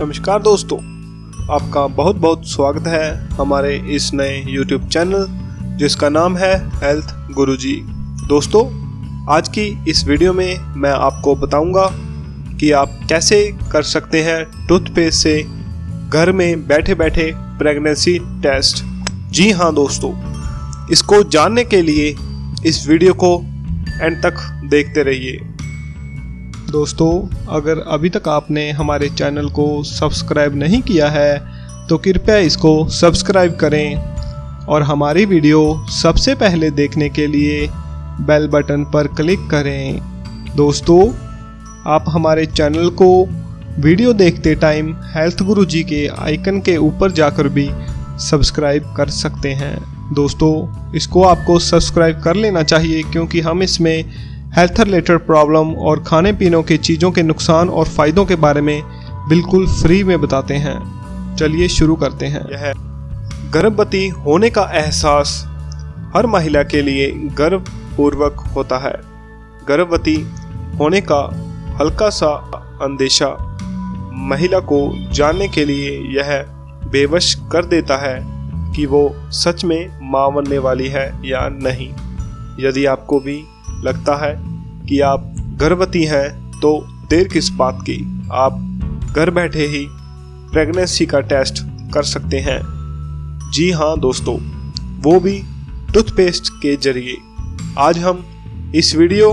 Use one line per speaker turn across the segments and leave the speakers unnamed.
नमस्कार दोस्तों, आपका बहुत बहुत स्वागत है हमारे इस नए YouTube चैनल जिसका नाम है हेल्थ गुरुजी दोस्तों, आज की इस वीडियो में मैं आपको बताऊँगा कि आप कैसे कर सकते हैं टूथपेस्ट से घर में बैठे बैठे प्रेगनेंसी टेस्ट जी हाँ दोस्तों, इसको जानने के लिए इस वीडियो को एंड तक देखते रहिए। दोस्तों, अगर अभी तक आपने हमारे चैनल को सब्सक्राइब नहीं किया है तो कृपया इसको सब्सक्राइब करें और हमारी वीडियो सबसे पहले देखने के लिए बेल बटन पर क्लिक करें। दोस्तों, आप हमारे चैनल को वीडियो देखते टाइम हेल्थ गुरु जी के आइकन के ऊपर जाकर भी सब्सक्राइब कर सकते हैं। दोस्तों, इसको आपको सब्सक्राइब कर लेना चाहिए, क्योंकि हम इसमें हेल्थ रिलेटेड प्रॉब्लम और खाने पीने की चीज़ों के नुकसान और फ़ायदों के बारे में बिल्कुल फ्री में बताते हैं। चलिए शुरू करते हैं। यह गर्भवती होने का एहसास हर महिला के लिए गर्वपूर्वक होता है। गर्भवती होने का हल्का सा अंदेशा महिला को जानने के लिए यह बेवश कर देता है कि वो सच में माँ बनने वाली है या नहीं। यदि आपको भी लगता है कि आप गर्भवती हैं तो देर किस बात की? आप घर बैठे ही प्रेगनेंसी का टेस्ट कर सकते हैं। जी हाँ दोस्तों, वो भी टूथपेस्ट के ज़रिए। आज हम इस वीडियो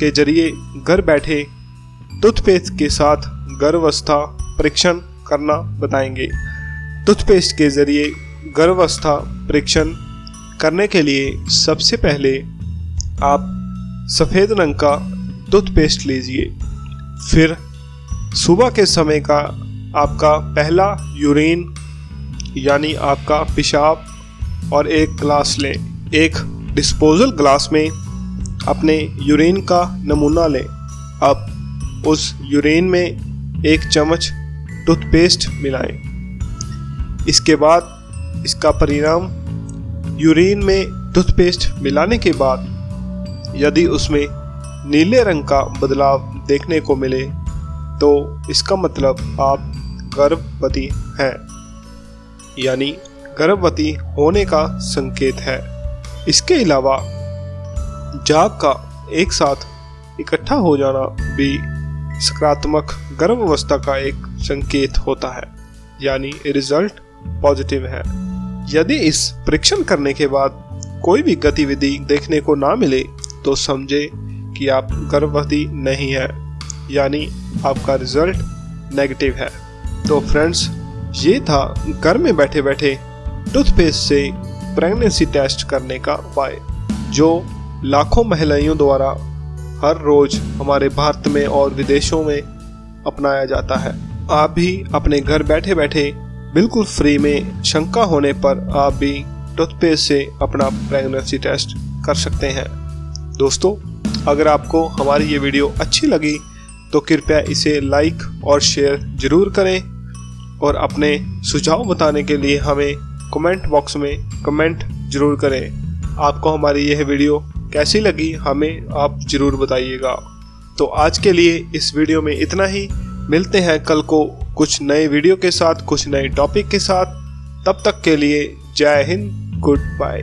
के ज़रिए घर बैठे टूथपेस्ट के साथ गर्भावस्था परीक्षण करना बताएँगे। टूथपेस्ट के ज़रिए गर्भावस्था परीक्षण करने के लिए सबसे पहले आप सफ़ेद रंग का टूथपेस्ट लीजिए। फिर सुबह के समय का आपका पहला यूरिन यानी आपका पेशाब और एक ग्लास लें। एक डिस्पोजल ग्लास में अपने यूरिन का नमूना लें। अब उस यूरिन में एक चम्मच टूथपेस्ट मिलाएँ। इसके बाद इसका परिणाम यूरिन में टूथपेस्ट मिलाने के बाद यदि उसमें नीले रंग का बदलाव देखने को मिले तो इसका मतलब आप गर्भवती हैं। यानी गर्भवती होने का संकेत है। इसके अलावा, जाग का एक साथ इकट्ठा हो जाना भी सकारात्मक गर्भ अवस्था का एक संकेत होता है, यानी रिज़ल्ट पॉजिटिव है। यदि इस परीक्षण करने के बाद कोई भी गतिविधि देखने को ना मिले तो समझे कि आप गर्भवती नहीं है, यानी आपका रिज़ल्ट नेगेटिव है। तो फ्रेंड्स ये था घर में बैठे बैठे टूथपेस्ट से प्रेगनेंसी टेस्ट करने का उपाय, जो लाखों महिलाओं द्वारा हर रोज हमारे भारत में और विदेशों में अपनाया जाता है। आप भी अपने घर बैठे बैठे बिल्कुल फ्री में शंका होने पर आप भी टूथपेस्ट से अपना प्रेगनेंसी टेस्ट कर सकते हैं। दोस्तों, अगर आपको हमारी ये वीडियो अच्छी लगी तो कृपया इसे लाइक और शेयर ज़रूर करें और अपने सुझाव बताने के लिए हमें कमेंट बॉक्स में कमेंट ज़रूर करें। आपको हमारी यह वीडियो कैसी लगी, हमें आप ज़रूर बताइएगा। तो आज के लिए इस वीडियो में इतना ही। मिलते हैं कल को कुछ नए वीडियो के साथ, कुछ नए टॉपिक के साथ। तब तक के लिए जय हिंद, गुड बाय।